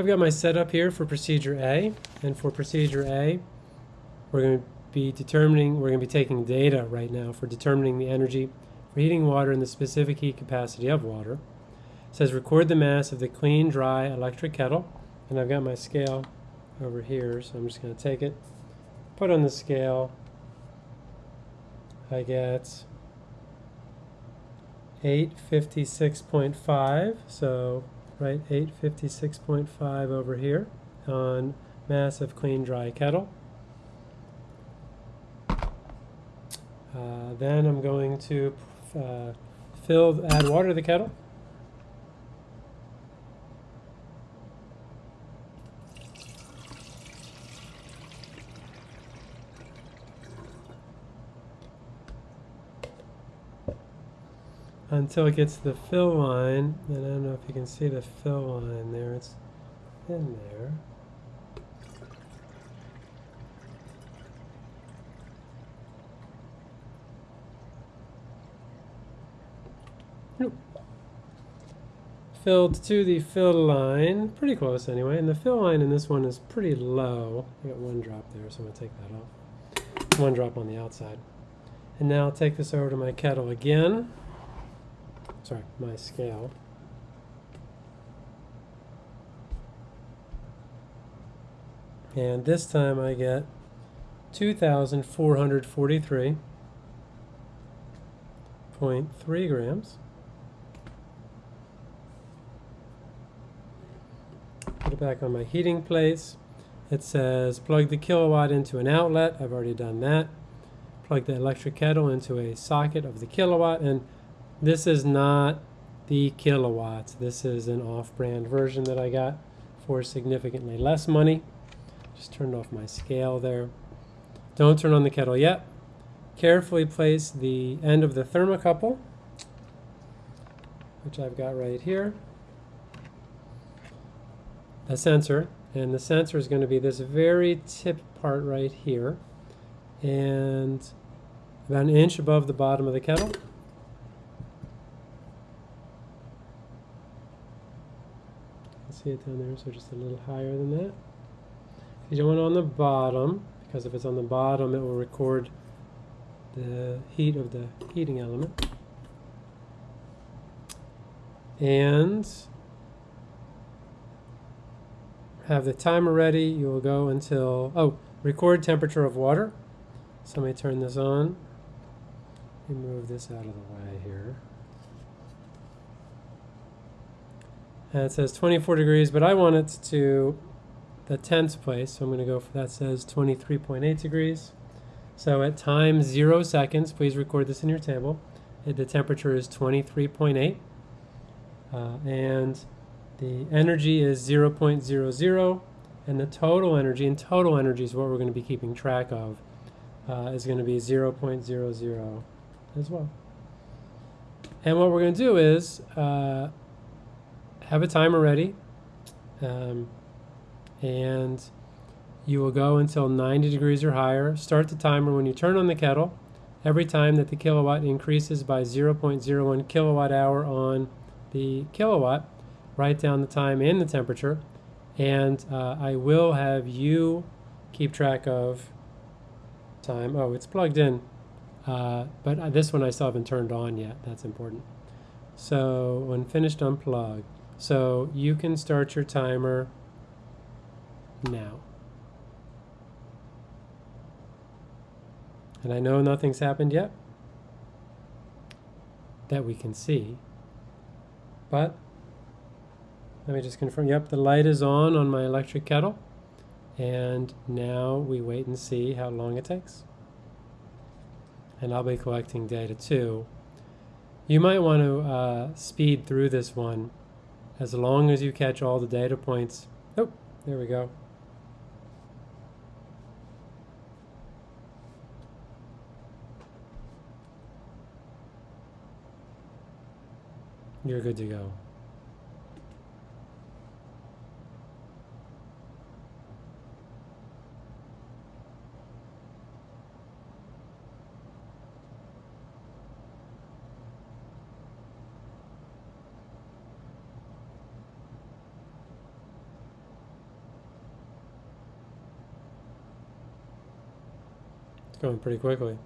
I've got my setup here for procedure A, and for procedure A, we're going to be determining, we're going to be taking data right now for determining the energy for heating water and the specific heat capacity of water. It says record the mass of the clean, dry electric kettle, and I've got my scale over here, so I'm just going to take it, put on the scale. I get 856.5, so right 856.5 over here on mass of clean dry kettle. Uh, then I'm going to uh, fill, add water to the kettle. Until it gets to the fill line, and I don't know if you can see the fill line there, it's in there. Nope. Filled to the fill line, pretty close anyway, and the fill line in this one is pretty low. I got one drop there, so I'm going to take that off. One drop on the outside. And now I'll take this over to my kettle again sorry, my scale. And this time I get 2,443.3 grams. Put it back on my heating plates. It says plug the Kill A Watt into an outlet. I've already done that. Plug the electric kettle into a socket of the Kill A Watt and this is not the Kill A Watts. This is an off-brand version that I got for significantly less money. Just turned off my scale there. Don't turn on the kettle yet. Carefully place the end of the thermocouple, which I've got right here, a sensor, and the sensor is going to be this very tip part right here, and about an inch above the bottom of the kettle. See it down there, so just a little higher than that. You don't want it on the bottom, because if it's on the bottom, it will record the heat of the heating element. And have the timer ready. You will go until, oh, record temperature of water. So let me turn this on. Move this out of the way here. And it says 24 degrees, but I want it to the tenths place, so I'm going to go for that says 23.8 degrees. So at time 0 seconds, please record this in your table, the temperature is 23.8. Uh, and the energy is 0.00, and the total energy, and total energy is what we're going to be keeping track of, uh, is going to be 0.00 as well. And what we're going to do is, uh, have a timer ready, um, and you will go until 90 degrees or higher. Start the timer when you turn on the kettle. Every time that the Kill A Watt increases by 0.01 kilowatt hour on the Kill A Watt, write down the time and the temperature, and uh, I will have you keep track of time. Oh, it's plugged in, uh, but this one I still haven't turned on yet. That's important. So when finished, unplug. So you can start your timer now. And I know nothing's happened yet that we can see, but let me just confirm. Yep, the light is on on my electric kettle. And now we wait and see how long it takes. And I'll be collecting data too. You might want to uh, speed through this one as long as you catch all the data points. Oh, there we go. You're good to go. Going pretty quickly.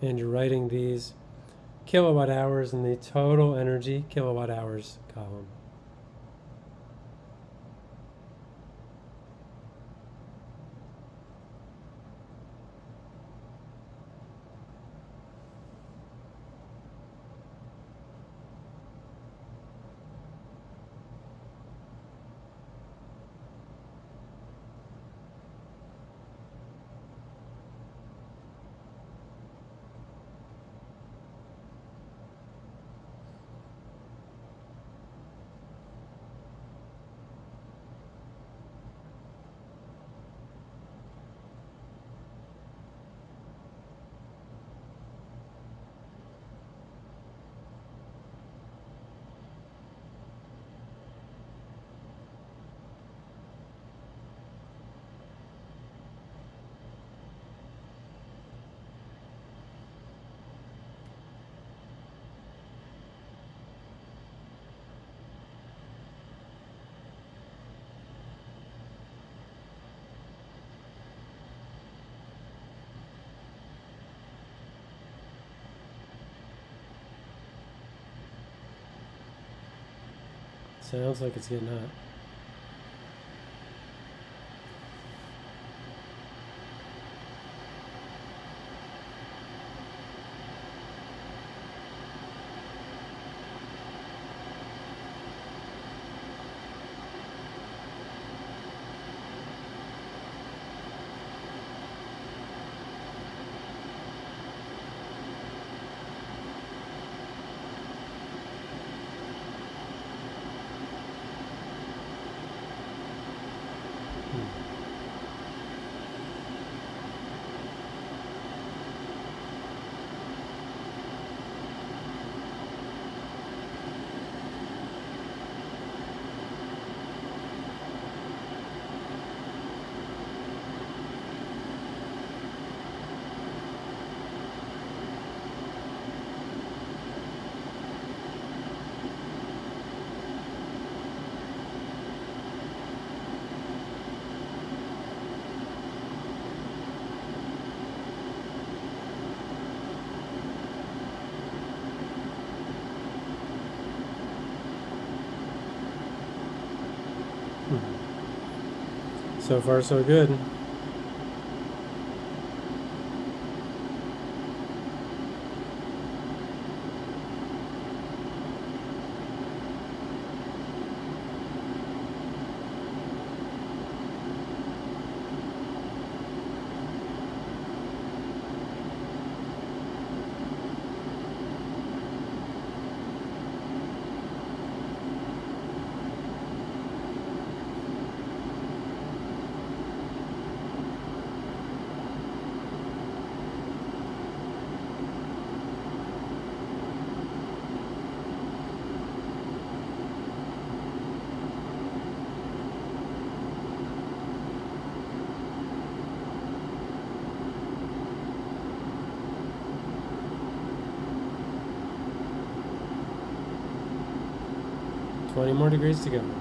And you're writing these kilowatt hours in the total energy kilowatt hours column. Sounds like it's getting hot. So far, so good. Twenty more degrees to go.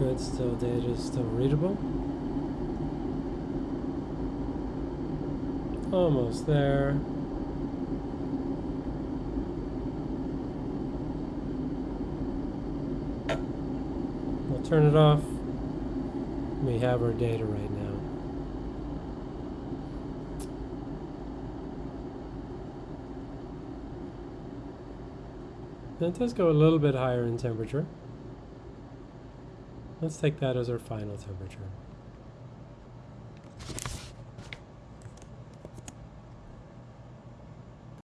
Good. Still data is still readable. Almost there. We'll turn it off. We have our data right now. It does go a little bit higher in temperature. Let's take that as our final temperature.